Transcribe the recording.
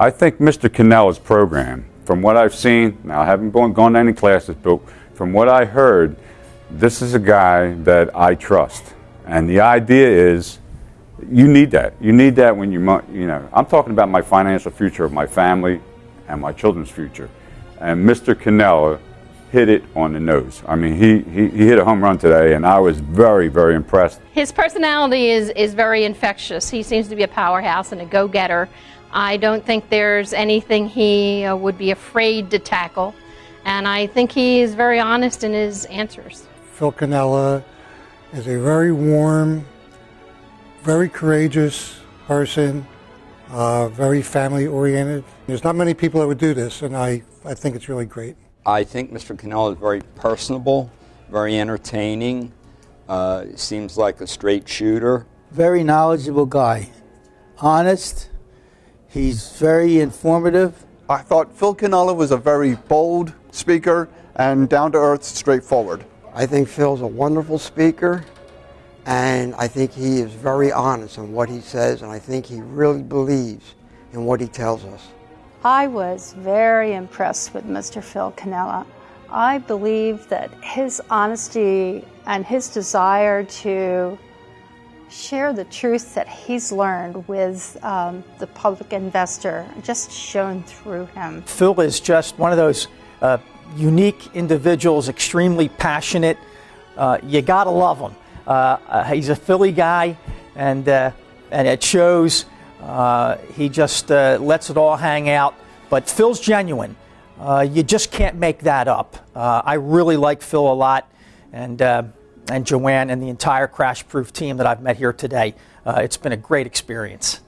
I think Mr. Cannella's program, from what I've seen, now I haven't gone, gone to any classes, but from what I heard, this is a guy that I trust. And the idea is, you need that. You need that when you, you know, I'm talking about my financial future of my family and my children's future. And Mr. Cannella hit it on the nose. I mean, he, he, he hit a home run today, and I was very, very impressed. His personality is, is very infectious. He seems to be a powerhouse and a go getter. I don't think there's anything he uh, would be afraid to tackle. And I think he is very honest in his answers. Phil Cannella is a very warm, very courageous person, uh, very family oriented. There's not many people that would do this, and I, I think it's really great. I think Mr. Cannella is very personable, very entertaining, uh, seems like a straight shooter. Very knowledgeable guy, honest. He's very informative. I thought Phil Cannella was a very bold speaker and down to earth, straightforward. I think Phil's a wonderful speaker, and I think he is very honest in what he says, and I think he really believes in what he tells us. I was very impressed with Mr. Phil Cannella. I believe that his honesty and his desire to share the truth that he's learned with um, the public investor just shone through him. Phil is just one of those uh, unique individuals, extremely passionate. Uh, you gotta love him. Uh, uh he's a Philly guy, and uh, and it shows. Uh, he just uh, lets it all hang out. But Phil's genuine. Uh, you just can't make that up. Uh, I really like Phil a lot, and and Joanne and the entire Crash Proof team that I've met here today. it's been a great experience.